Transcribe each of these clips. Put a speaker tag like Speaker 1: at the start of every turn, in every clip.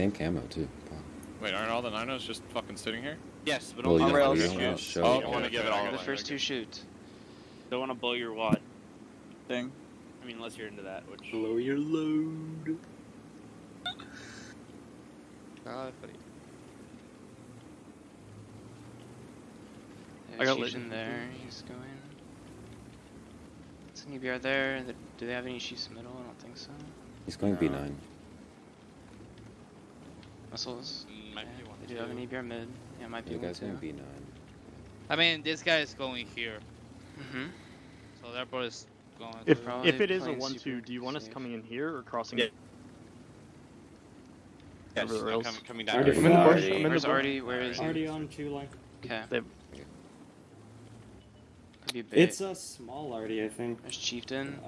Speaker 1: Same camo too.
Speaker 2: Wait, aren't all the Ninos just fucking sitting here?
Speaker 3: Yes, but
Speaker 1: Well,
Speaker 3: only
Speaker 1: you
Speaker 3: the
Speaker 1: don't- oh,
Speaker 3: first
Speaker 1: you don't wanna
Speaker 3: Oh,
Speaker 1: it.
Speaker 3: Want to give it all
Speaker 4: The first two shoots.
Speaker 5: Don't want to blow your wad.
Speaker 6: Thing.
Speaker 5: I mean, unless you're into that, which.
Speaker 6: Blow your load.
Speaker 3: God, buddy.
Speaker 4: Yeah,
Speaker 6: I got
Speaker 4: Chief's
Speaker 6: lit.
Speaker 4: in there. He's going. It's an EBR there. Do they have any sheets in the middle? I don't think so.
Speaker 1: He's going
Speaker 3: No.
Speaker 1: B9.
Speaker 4: Uh, Muscles.
Speaker 3: Mm, might
Speaker 4: Yeah,
Speaker 3: be one,
Speaker 4: they do have an
Speaker 3: too.
Speaker 4: EBR mid. Yeah, might be
Speaker 1: You
Speaker 4: one
Speaker 1: guys
Speaker 4: too.
Speaker 1: going B9.
Speaker 7: I mean, this guy is going here,
Speaker 4: Mm-hmm.
Speaker 7: so therefore is going.
Speaker 6: If
Speaker 7: to-
Speaker 6: if it is a one-two, do you want us coming in here or crossing?
Speaker 3: Yeah. Yes,
Speaker 6: Over
Speaker 3: I'm coming, coming down.
Speaker 8: Already.
Speaker 6: I'm in the bush. I'm in the
Speaker 4: Where's
Speaker 6: bush.
Speaker 4: Artie? Where is he?
Speaker 8: Already on two line.
Speaker 4: Okay.
Speaker 6: They-
Speaker 4: Could be bait.
Speaker 8: It's a small already, I think.
Speaker 4: There's Chieftain.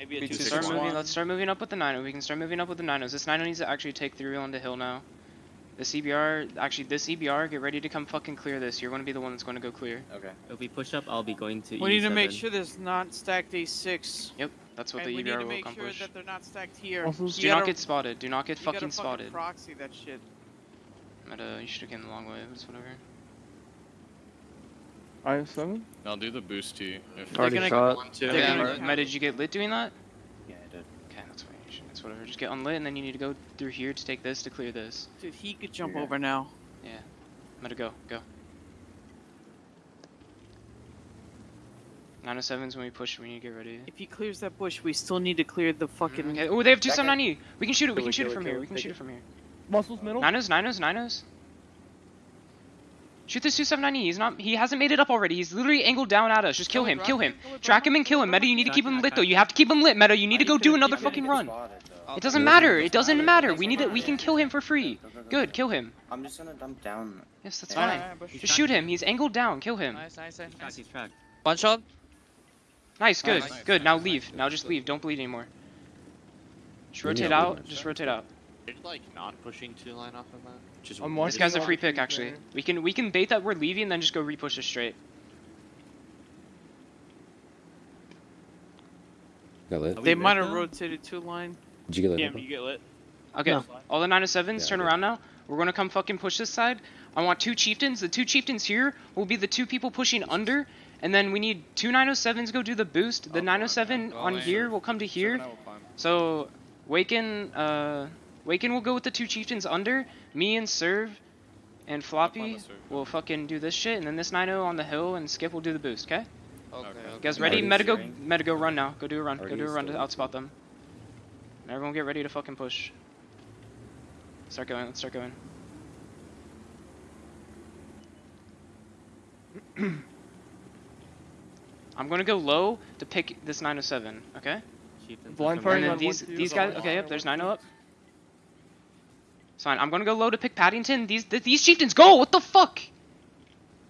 Speaker 8: I don't-
Speaker 5: Maybe a two
Speaker 6: just
Speaker 4: Start
Speaker 5: six
Speaker 4: moving.
Speaker 5: one.
Speaker 4: Let's start moving up with the Nino. We can start moving up with the Ninos. This Nino needs to actually take through on the hill now. The CBR, actually, this EBR, get ready to come fucking clear this. You're going to be the one that's going to go clear.
Speaker 3: Okay.
Speaker 9: If we push up, I'll be going to
Speaker 10: We need to make sure there's not stacked A6.
Speaker 4: Yep, that's what
Speaker 10: and
Speaker 4: the
Speaker 10: we need
Speaker 4: EBR
Speaker 10: to
Speaker 4: will
Speaker 10: make sure
Speaker 4: accomplish.
Speaker 10: that they're not stacked here.
Speaker 6: Also-
Speaker 4: Do not
Speaker 10: gotta-
Speaker 4: get spotted. Do not get
Speaker 10: you
Speaker 4: fucking
Speaker 10: gotta
Speaker 4: spotted.
Speaker 10: proxy that shit.
Speaker 4: But, uh, you should have came the long way. It's whatever.
Speaker 6: I seven.
Speaker 2: I'll do the boost to you. If
Speaker 6: Already
Speaker 10: gonna-
Speaker 6: shot.
Speaker 3: One, two.
Speaker 4: Yeah,
Speaker 10: gonna-
Speaker 4: Meta, did you get lit doing that?
Speaker 3: Yeah, I did.
Speaker 4: Okay, that's fine. You should- It's whatever. Just get unlit, and then you need to go through here to take this to clear this.
Speaker 10: Dude, he could jump
Speaker 3: Yeah.
Speaker 10: over now.
Speaker 4: Yeah. Meta, go. Go. 907s when we push, we need to get ready.
Speaker 10: If he clears that bush, we still need to clear the fucking. Mm-hmm.
Speaker 4: Okay. Oh, they have two
Speaker 3: Second.
Speaker 4: 790. We can shoot it. We can shoot it from here. We can shoot
Speaker 6: it.
Speaker 4: it from here.
Speaker 6: Muscles middle. Nine o's.
Speaker 4: Nine oh, Ninos, Ninos, Ninos. Shoot this 279. He's not. He hasn't made it up already. He's literally angled down at us. Just kill him. Kill him. Track him and kill him. Meta, you need to keep him lit though. You have to keep him lit. Meta, you need to go do another fucking run. It doesn't matter. It doesn't matter. We need it. We can kill him for free. Good. Kill him.
Speaker 3: I'm just gonna dump down.
Speaker 4: Yes, that's fine. Just shoot him. He's angled down. Kill him.
Speaker 7: Nice, nice, nice. Nice.
Speaker 9: he's tracked.
Speaker 7: One shot.
Speaker 4: Nice. Good. Good. Now leave. Now just leave. Don't bleed anymore. Just rotate out. Just rotate out.
Speaker 3: You're like not pushing two line off of that. Just
Speaker 6: I'm
Speaker 4: This guy's a free pick actually.
Speaker 6: there.
Speaker 4: We can we can bait that we're leaving, and then just go repush it straight.
Speaker 1: Got lit.
Speaker 10: They might have
Speaker 9: though?
Speaker 10: rotated two line.
Speaker 1: Did you get lit?
Speaker 5: Yeah, you get lit.
Speaker 4: Okay.
Speaker 6: No.
Speaker 4: All the 907s
Speaker 1: Yeah,
Speaker 4: turn around now. We're gonna come fucking push this side. I want two chieftains. The two chieftains here will be the two people pushing under, and then we need two 907s go do the boost. The
Speaker 2: I'll
Speaker 4: 907 on
Speaker 7: Oh,
Speaker 4: here will come to here.
Speaker 2: Seven, I will climb.
Speaker 4: So Waken, uh, Waken will go with the two chieftains under. Me and Serve and Floppy
Speaker 2: with Serve.
Speaker 4: will fucking do this shit, and then this 90 on the hill and Skip will do the boost. Okay?
Speaker 7: Okay.
Speaker 2: Okay.
Speaker 4: You guys ready?
Speaker 3: already
Speaker 4: Meta go, meta go run now. Go do a run. Go do a run to outspot them. Everyone get ready to fucking push. Start going. Let's start going. I'm gonna go low to pick this 907. Okay?
Speaker 9: Chieftains
Speaker 6: Blind
Speaker 9: are
Speaker 6: firing
Speaker 4: And then these these guys. Okay, yep. There's 90 up. It's fine. I'm gonna go low to pick Paddington. These th- these chieftains go. What the fuck?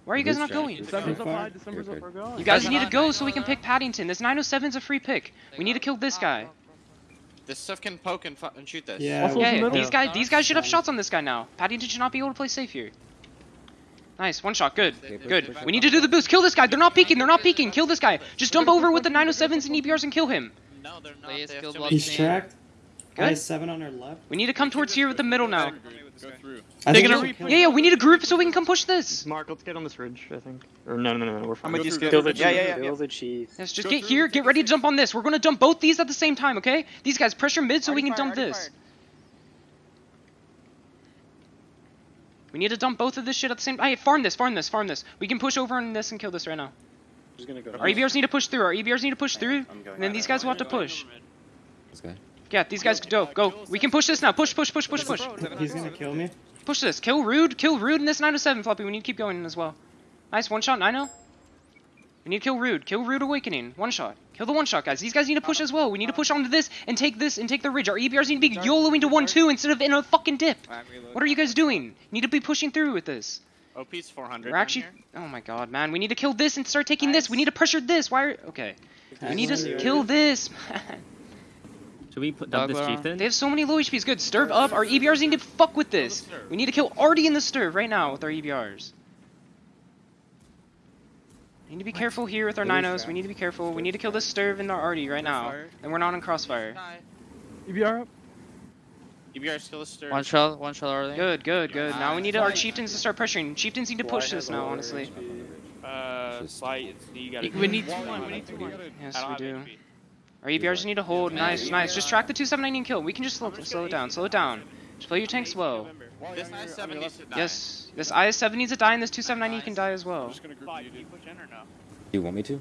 Speaker 4: Why are you guys not going?
Speaker 6: December's up high. December's
Speaker 1: You're
Speaker 6: up
Speaker 1: good.
Speaker 6: for God.
Speaker 4: You guys
Speaker 7: Guys,
Speaker 4: need to go so we can pick Paddington. This 907's a free pick. We need to kill this guy.
Speaker 3: This stuff can poke and, and shoot this.
Speaker 8: Yeah.
Speaker 6: Also-
Speaker 4: Yeah,
Speaker 6: middle.
Speaker 4: these guys these guys should have shots on this guy now. Paddington should not be able to play safe here. Nice, one shot, good. Good. We need to do the boost. Kill this guy. They're not peeking. They're not peeking. Kill this guy. Just dump over with the 907s and EBRs and kill him.
Speaker 3: No, they're not.
Speaker 7: Please
Speaker 3: They have
Speaker 7: kill
Speaker 3: too
Speaker 7: block
Speaker 3: many-
Speaker 8: He's tracked.
Speaker 4: Good.
Speaker 8: Guy seven on our left.
Speaker 4: We need to come towards here with the middle now.
Speaker 2: Go through.
Speaker 10: They're gonna
Speaker 8: we
Speaker 10: re-
Speaker 4: Yeah, yeah, we need a group so we can come push this.
Speaker 6: Mark, let's get on this ridge. I think. Or no, no, no, no. We're fine.
Speaker 3: I'm with you,
Speaker 2: Go
Speaker 3: Skip.
Speaker 2: through, go through.
Speaker 3: Yeah, yeah, yeah. yeah.
Speaker 6: the chief.
Speaker 4: Yes, just
Speaker 2: Go
Speaker 4: get
Speaker 2: through,
Speaker 4: here, get ready to jump on this. We're gonna dump both these at the same time, okay? These guys pressure mid so we can dump this. We need to dump both of this shit at the same time. Hey, farm this, farm this, farm this. We can push over on this and kill this right now.
Speaker 8: Just gonna go.
Speaker 4: Our EBRs need to push through. Our EBRs need to push through. And then these guys will have to push.
Speaker 1: This guy.
Speaker 4: Yeah, these guys go, go. We can push this now. Push, push, push, push, push.
Speaker 8: He's gonna kill me.
Speaker 4: Push this. Kill Rude. Kill Rude in this 907 floppy. We need to keep going as well. Nice. One shot, 90. We need to kill Rude. Kill Rude Awakening. One shot. Kill the one shot, guys. These guys need to push as well. We need to push onto this and take this and take the ridge. Our EBRs need to be YOLOing to 1-2 instead of in a fucking dip. What are you guys doing? You need to be pushing through with this.
Speaker 3: OP's 400.
Speaker 4: We're actually... Oh my god, man. We need to kill this and start taking this. We need to pressure this. Why are... Okay. We need to kill this, man.
Speaker 9: Should we put dump this
Speaker 7: Dogma.
Speaker 9: chieftain?
Speaker 4: They have so many low HPs. Good. Stirb up. Our EBRs need to fuck with this. We need to kill Artie in the stirb right now with our EBRs. We need to be careful here with our
Speaker 8: Really
Speaker 4: Ninos. We need to be careful. We need to kill this stirb and our Artie right now. And we're not on crossfire.
Speaker 6: EBR up.
Speaker 3: EBR still a stir.
Speaker 7: One shot, one shot already.
Speaker 4: Good, good, good. Now we need our chieftains to start pressuring. Chieftains need to push this now, honestly.
Speaker 5: Uh,
Speaker 1: Just-
Speaker 5: fight. It's, you gotta.
Speaker 10: We need two line. We need two line.
Speaker 4: Yes, we do.
Speaker 5: HP.
Speaker 4: Our EBRs need to hold. Nice, nice. Just track the 279 and kill. We can just slow, slow it down. Slow it down. Just play your tank slow.
Speaker 3: This I-7 needs to die.
Speaker 4: Yes, this IS-7 needs to die, and this 279 can die as well.
Speaker 2: just gonna group
Speaker 5: Fight,
Speaker 2: you,
Speaker 5: can you
Speaker 2: dude.
Speaker 5: push in or no?
Speaker 1: Do you want me to?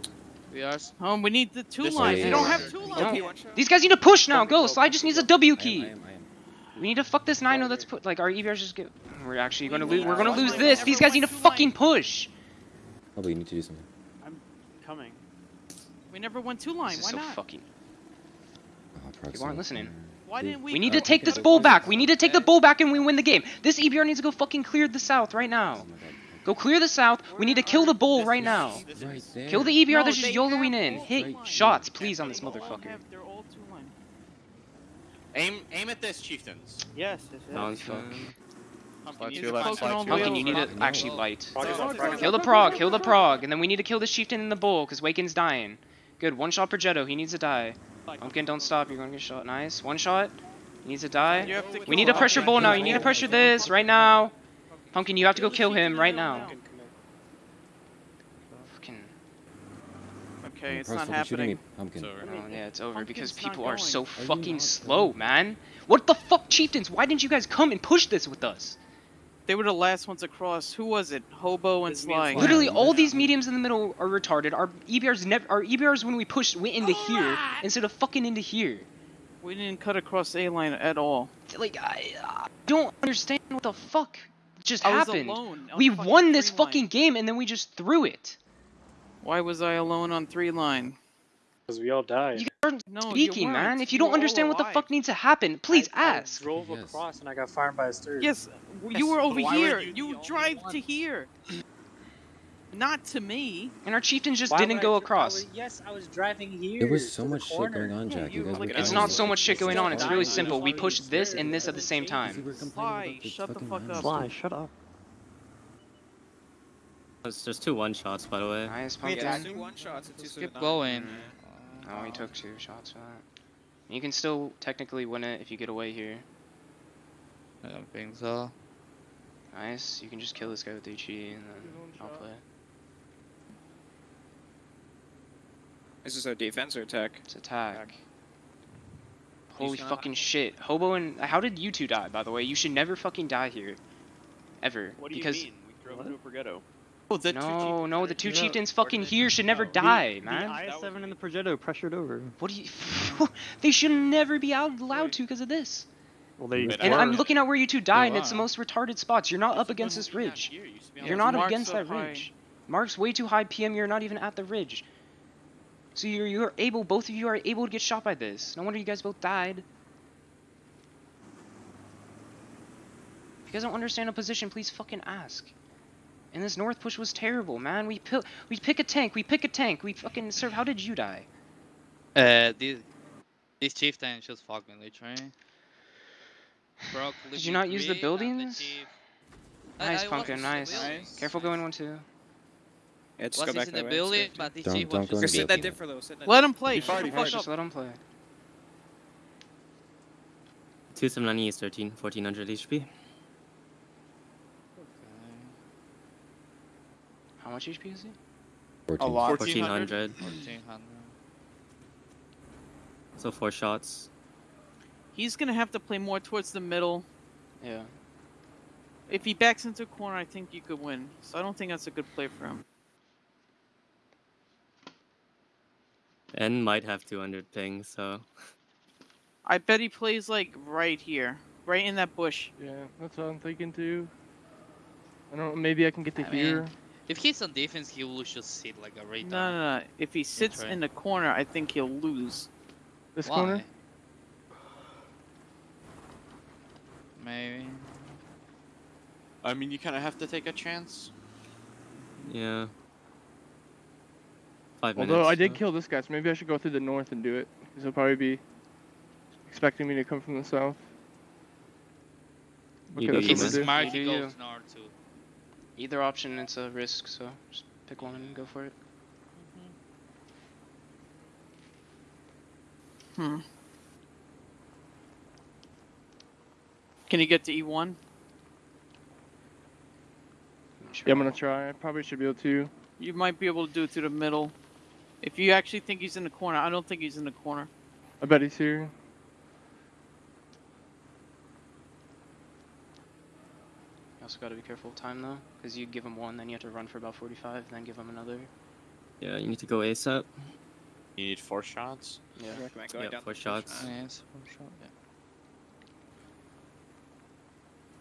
Speaker 7: We are. s-
Speaker 10: Oh, we need the two
Speaker 3: This
Speaker 10: lines. We don't have two
Speaker 4: We
Speaker 10: lines.
Speaker 4: don't- These guys need to push now. Go. Slide just needs a W
Speaker 1: I am,
Speaker 4: key.
Speaker 1: I am, I am.
Speaker 4: We need to fuck this 9 that's put like our EBRs just get. We're actually gonna lose. We're gonna lose
Speaker 10: line.
Speaker 4: this. These guys need to fucking push.
Speaker 1: Oh, but you need to do something.
Speaker 5: I'm coming.
Speaker 10: We never went two line.
Speaker 4: This is
Speaker 10: Why
Speaker 4: so
Speaker 10: not?
Speaker 4: fucking.
Speaker 1: Oh,
Speaker 4: People aren't listening.
Speaker 10: Why didn't we?
Speaker 4: We need
Speaker 10: go-
Speaker 4: to take this bull back. We need to take the bull back and we win the game. This EBR needs to go fucking clear the south right now.
Speaker 1: Oh my god.
Speaker 4: Go clear the south. We need to kill the bull right now.
Speaker 3: This
Speaker 1: Right
Speaker 3: is-
Speaker 1: there.
Speaker 4: Kill the EBR
Speaker 10: No,
Speaker 4: that's just YOLOing in. Hit shots, please, on this motherfucker.
Speaker 10: have- They're all two line.
Speaker 3: Aim, aim at this, chieftains.
Speaker 5: Yes. yes, yes.
Speaker 9: Sounds
Speaker 4: fuck.
Speaker 3: Pumpkin,
Speaker 2: Slide
Speaker 3: use
Speaker 2: two
Speaker 3: the
Speaker 2: left,
Speaker 3: pumpkin.
Speaker 2: slide
Speaker 10: all
Speaker 2: two
Speaker 10: the way
Speaker 4: Pumpkin,
Speaker 2: left.
Speaker 4: you need to actually light.
Speaker 8: Frog is on frog.
Speaker 4: Kill the prog, kill the prog, and then we need to kill this chieftain and the bull, because Waken's dying. Good, one shot Progetto, he needs to die. Pumpkin, don't stop, you're gonna get shot. Nice, one shot. He needs to die.
Speaker 10: To
Speaker 4: We need to pressure
Speaker 10: pumpkin.
Speaker 4: bull now, you need to pressure this right now. Pumpkin, you have to go kill him right now. Fucking,
Speaker 10: Okay, it's not
Speaker 1: stop shooting me,
Speaker 10: happening.
Speaker 1: Pumpkin.
Speaker 2: It's over.
Speaker 4: oh yeah, it's over because
Speaker 10: Pumpkin's not
Speaker 4: people are so
Speaker 1: you
Speaker 4: fucking slow, man. What the fuck, chieftains? Why didn't you guys come and push this with us?
Speaker 10: They were the last ones across. Who was it? Hobo and
Speaker 5: It's
Speaker 10: Sly.
Speaker 5: Sly.
Speaker 4: Literally, all these mediums in the middle are retarded. Our EBRs never, our EBRs when we pushed went into here instead of fucking into here.
Speaker 10: We didn't cut across A line at all.
Speaker 4: Like I, I don't understand what the fuck just
Speaker 10: I was
Speaker 4: happened.
Speaker 10: alone. on
Speaker 4: We
Speaker 10: fucking
Speaker 4: won this
Speaker 10: three line.
Speaker 4: fucking game and then we just threw it.
Speaker 10: Why was I alone on three line?
Speaker 8: Because we all died.
Speaker 4: You aren't
Speaker 10: No, you
Speaker 4: speaking, man. If you
Speaker 10: You
Speaker 4: don't
Speaker 10: were all
Speaker 4: understand what the fuck needs to happen, please
Speaker 8: I, I
Speaker 4: ask.
Speaker 8: drove
Speaker 1: Yes.
Speaker 8: across and I got fired by a stir.
Speaker 10: Yes, you were over
Speaker 3: why
Speaker 10: here.
Speaker 3: you
Speaker 10: You, drive
Speaker 3: one?
Speaker 10: to here. Not to me.
Speaker 4: And our chieftains just
Speaker 8: Why
Speaker 4: didn't go
Speaker 8: I- I
Speaker 4: across.
Speaker 8: was- yes, I was driving here.
Speaker 1: There was so much shit going on,
Speaker 10: Yeah,
Speaker 1: Jack.
Speaker 10: you
Speaker 1: You guys
Speaker 10: were
Speaker 1: were
Speaker 4: It's not so much shit going on. It's really simple. We
Speaker 8: Dying.
Speaker 4: pushed this
Speaker 8: Scared.
Speaker 4: and this at the same time.
Speaker 1: were
Speaker 10: Sly, shut the fuck up.
Speaker 6: Sly, shut up.
Speaker 9: It's just two one shots, by the way.
Speaker 4: Nice
Speaker 3: Wait,
Speaker 4: pumpkin.
Speaker 3: one shots at
Speaker 7: Keep going.
Speaker 4: Oh, he took two shots for that. You can still technically win it if you get away here.
Speaker 7: I don't think so.
Speaker 4: Nice. You can just kill this guy with HE and then I'll play.
Speaker 11: Is this a defense or attack?
Speaker 4: It's attack.
Speaker 11: Attack.
Speaker 4: Holy
Speaker 11: He's not-
Speaker 4: fucking shit. Hobo and how did you two die, by the way? You should never fucking die here. Ever.
Speaker 5: What do you
Speaker 4: because
Speaker 5: mean? We drove into a Progetto.
Speaker 3: Oh, the two
Speaker 4: no, no, the two chieftains fucking here should never die,
Speaker 6: the,
Speaker 4: man.
Speaker 6: The IS-7 and the Progetto pressured over.
Speaker 4: What do you? they should never be out allowed to because of this.
Speaker 6: Well, they
Speaker 4: And I'm looking at where you two died, and it's the most retarded spots. You're not up against this ridge. You're not against
Speaker 10: up
Speaker 4: that
Speaker 10: high.
Speaker 4: ridge. Mark's way too high. PM, you're not even at the ridge. So you're you're able. Both of you are able to get shot by this. No wonder you guys both died. If you guys don't understand a position, please fucking ask. And this north push was terrible, man. We pick we pick a tank. We pick a tank. We fucking serve. How did you die?
Speaker 7: Uh, this this chieftain just fucking literally. Broke
Speaker 4: Did you not use the
Speaker 7: Liquid three and the
Speaker 4: buildings?
Speaker 7: I-
Speaker 4: Nice
Speaker 7: I
Speaker 4: pumpkin.
Speaker 7: was
Speaker 4: Nice.
Speaker 7: buildings.
Speaker 4: Careful going one two.
Speaker 11: Yeah, just
Speaker 7: Was
Speaker 11: go back
Speaker 7: in the
Speaker 11: way.
Speaker 7: building, but the
Speaker 1: Don't-
Speaker 7: chief
Speaker 1: don't
Speaker 7: was
Speaker 1: go
Speaker 11: Or
Speaker 1: in
Speaker 7: just
Speaker 11: sit that
Speaker 1: building.
Speaker 11: differ though. Sit that
Speaker 10: Let
Speaker 11: differ.
Speaker 10: him play.
Speaker 2: He
Speaker 10: Shut the
Speaker 2: he
Speaker 10: fuck up.
Speaker 4: Just let him play.
Speaker 9: 279 is 13, 1400 HP.
Speaker 4: How much HP is he?
Speaker 1: 14.
Speaker 3: lot.
Speaker 9: 1400.
Speaker 7: 1400.
Speaker 9: So four shots.
Speaker 10: He's gonna have to play more towards the middle.
Speaker 4: Yeah.
Speaker 10: If he backs into a corner, I think you could win. So I don't think that's a good play for him.
Speaker 9: And might have 200 ping, so.
Speaker 10: I bet he plays like right here, right in that bush.
Speaker 6: Yeah, that's what I'm thinking too. I don't know, maybe I can get to
Speaker 7: I mean,
Speaker 6: here.
Speaker 7: If he's on defense, he will just sit like a
Speaker 10: No,
Speaker 7: radar.
Speaker 10: no, no. If he sits
Speaker 7: right.
Speaker 10: in the corner, I think he'll lose.
Speaker 6: This
Speaker 7: Why?
Speaker 6: corner?
Speaker 7: Maybe.
Speaker 3: I mean, you kind of have to take a chance.
Speaker 9: Yeah. Five minutes.
Speaker 6: Although I did
Speaker 9: so-
Speaker 6: kill this guy, so maybe I should go through the north and do it. Because he'll probably be expecting me to come from the south.
Speaker 9: You
Speaker 6: Okay,
Speaker 9: do
Speaker 6: that's
Speaker 9: you,
Speaker 6: what
Speaker 7: He's
Speaker 6: we'll
Speaker 7: a
Speaker 6: do.
Speaker 7: smart, he goes north too.
Speaker 4: Either option, it's a risk, so just pick one and go for it.
Speaker 10: Hmm. Can you get to E E1?
Speaker 6: Yeah, I'm gonna try. I probably should be able to.
Speaker 10: You might be able to do it to the middle. If you actually think he's in the corner, I don't think he's in the corner.
Speaker 6: I bet he's here.
Speaker 4: You also gotta be careful of time though, because you give him one, then you have to run for about 45, then give him another.
Speaker 9: Yeah, you need to go ASAP.
Speaker 3: You need four shots.
Speaker 4: Yeah.
Speaker 11: I recommend going
Speaker 9: Yeah,
Speaker 11: down
Speaker 9: four
Speaker 11: the
Speaker 9: shots.
Speaker 7: Yeah, it's for sure. Yeah.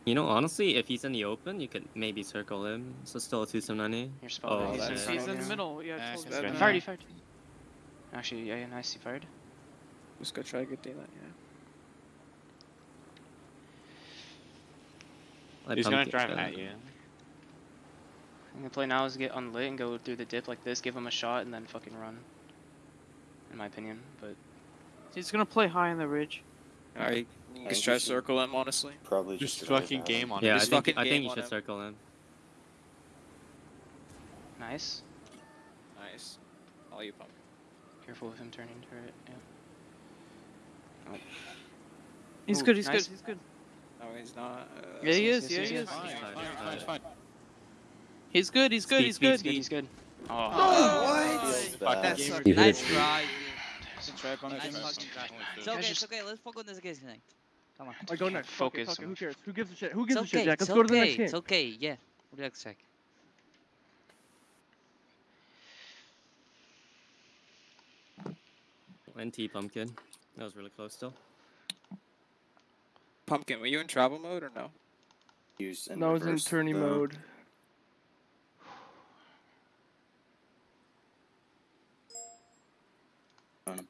Speaker 9: You know, honestly, if he's in the open, you could maybe circle him. So still a 279
Speaker 4: You're spot
Speaker 9: Oh,
Speaker 10: He's,
Speaker 11: fine.
Speaker 10: he's in the middle. Yeah,
Speaker 7: Yeah,
Speaker 10: close to
Speaker 7: good.
Speaker 4: Fired, he fired. Actually, yeah, yeah, nice, he fired.
Speaker 11: Let's go try to get daylight, yeah.
Speaker 9: I
Speaker 3: He's gonna
Speaker 9: pumpkin-
Speaker 3: drive at you.
Speaker 4: I'm gonna play now is get unlit and go through the dip like this, give him a shot, and then fucking run. In my opinion, but
Speaker 10: He's gonna play high on the ridge.
Speaker 11: Alright, just try to circle him, honestly.
Speaker 12: Probably
Speaker 3: Just
Speaker 12: just,
Speaker 3: fucking game on
Speaker 9: Yeah, I think,
Speaker 11: fucking
Speaker 9: I think you should
Speaker 11: him.
Speaker 9: circle him.
Speaker 4: nice.
Speaker 11: Nice. All you pump.
Speaker 4: Careful with him turning turret. Yeah.
Speaker 10: He's
Speaker 4: Ooh,
Speaker 10: good. He's
Speaker 4: nice.
Speaker 10: good. He's good.
Speaker 11: No, he's not. Uh,
Speaker 10: Yeah, he is. Yeah, he is.
Speaker 2: Fine,
Speaker 9: Fine.
Speaker 10: He's good. He's good.
Speaker 9: Speed,
Speaker 10: He's
Speaker 9: speed,
Speaker 10: good.
Speaker 4: He's good. He's good. Oh,
Speaker 12: Feels
Speaker 3: Fucking
Speaker 12: bad.
Speaker 11: That's
Speaker 3: gamer.
Speaker 7: Nice try.
Speaker 11: try.
Speaker 7: Nice
Speaker 2: Nice.
Speaker 7: fucking try. It's okay. It's okay. Let's focus on this case tonight. Come on.
Speaker 6: I go next. Fuck it,
Speaker 4: Focus
Speaker 6: fuck it, Who cares? Who gives a shit? Who
Speaker 7: It's
Speaker 6: gives a shit,
Speaker 7: okay.
Speaker 6: Jack?
Speaker 7: It's
Speaker 6: Let's go to the
Speaker 7: okay.
Speaker 6: next game.
Speaker 7: It's okay. Yeah. Relax, Jack.
Speaker 9: NT pumpkin. That was really close still.
Speaker 11: Pumpkin, were you in travel mode or no?
Speaker 12: Used in
Speaker 6: No, I was in
Speaker 12: reverse,
Speaker 6: tourney
Speaker 12: though.
Speaker 6: mode.
Speaker 12: Um,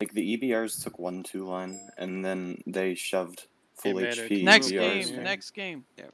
Speaker 12: like the EBRs took one two line and then they shoved full
Speaker 5: Hey,
Speaker 12: HP.
Speaker 10: Next
Speaker 12: EBRs
Speaker 10: game. Next game.
Speaker 11: Yep.